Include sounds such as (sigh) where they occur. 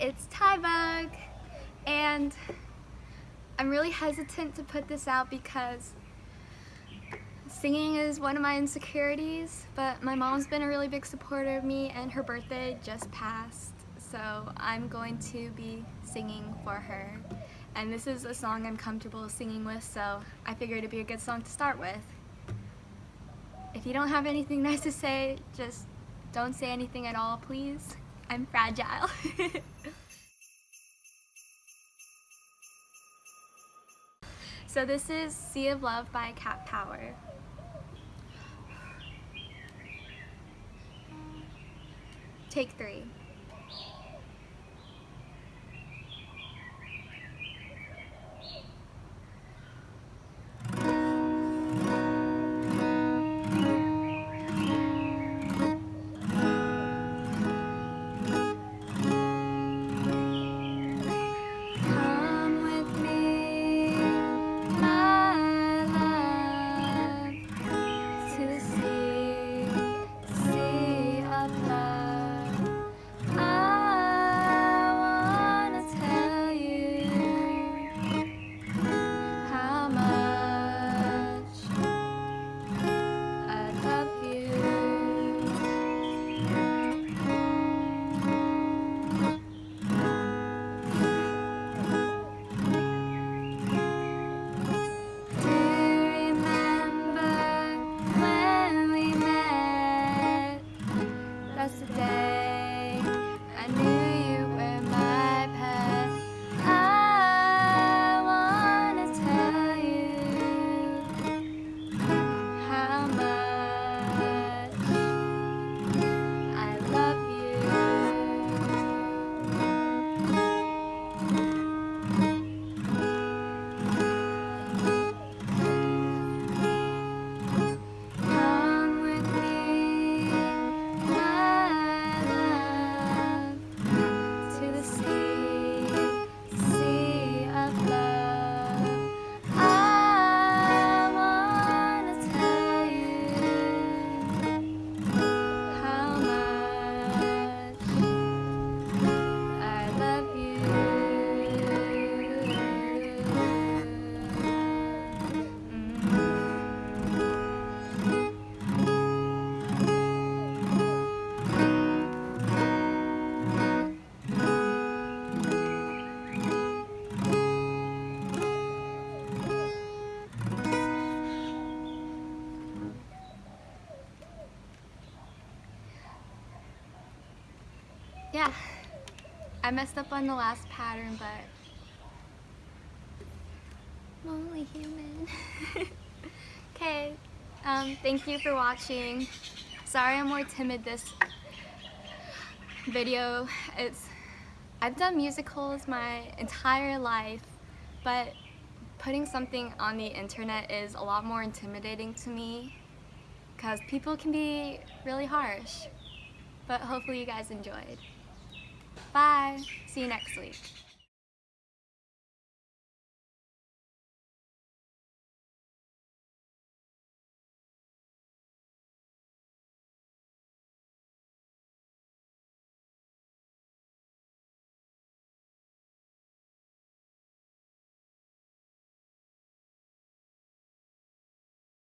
it's Tybug, and I'm really hesitant to put this out because singing is one of my insecurities, but my mom's been a really big supporter of me and her birthday just passed, so I'm going to be singing for her. And this is a song I'm comfortable singing with, so I figured it'd be a good song to start with. If you don't have anything (laughs) nice to say, just don't say anything at all, please. I'm fragile. (laughs) so this is Sea of Love by Cat Power. Take three. Yeah, I messed up on the last pattern, but I'm only human. (laughs) okay, um, thank you for watching. Sorry I'm more timid this video. It's I've done musicals my entire life, but putting something on the internet is a lot more intimidating to me because people can be really harsh. But hopefully you guys enjoyed. Bye. See you next week.